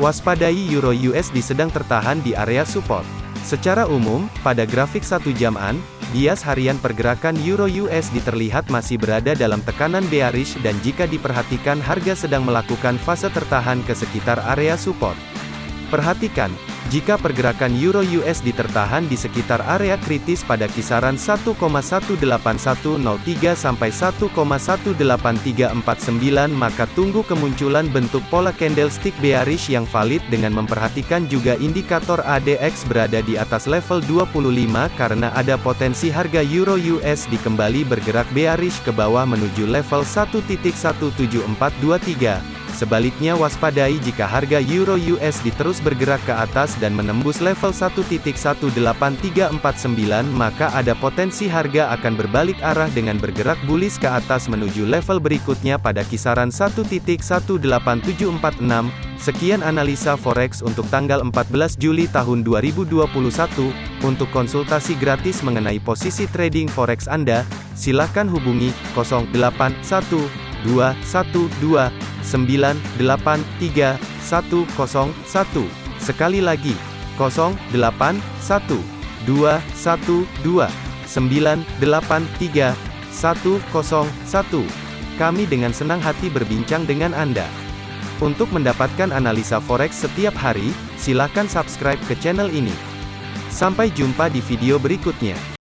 Waspadai Euro USD sedang tertahan di area support. Secara umum, pada grafik satu jaman, bias harian pergerakan Euro USD terlihat masih berada dalam tekanan bearish dan jika diperhatikan harga sedang melakukan fase tertahan ke sekitar area support. Perhatikan, jika pergerakan Euro USD tertahan di sekitar area kritis pada kisaran 1,18103 sampai 1,18349 maka tunggu kemunculan bentuk pola candlestick bearish yang valid dengan memperhatikan juga indikator ADX berada di atas level 25 karena ada potensi harga Euro USD kembali bergerak bearish ke bawah menuju level 1.17423. Sebaliknya waspadai jika harga Euro USD terus bergerak ke atas dan menembus level 1.18349 maka ada potensi harga akan berbalik arah dengan bergerak bullish ke atas menuju level berikutnya pada kisaran 1.18746. Sekian analisa forex untuk tanggal 14 Juli tahun 2021. Untuk konsultasi gratis mengenai posisi trading forex Anda, silakan hubungi 081212 983 101. Sekali lagi, 081 212 983 101. Kami dengan senang hati berbincang dengan Anda. Untuk mendapatkan analisa forex setiap hari, silakan subscribe ke channel ini. Sampai jumpa di video berikutnya.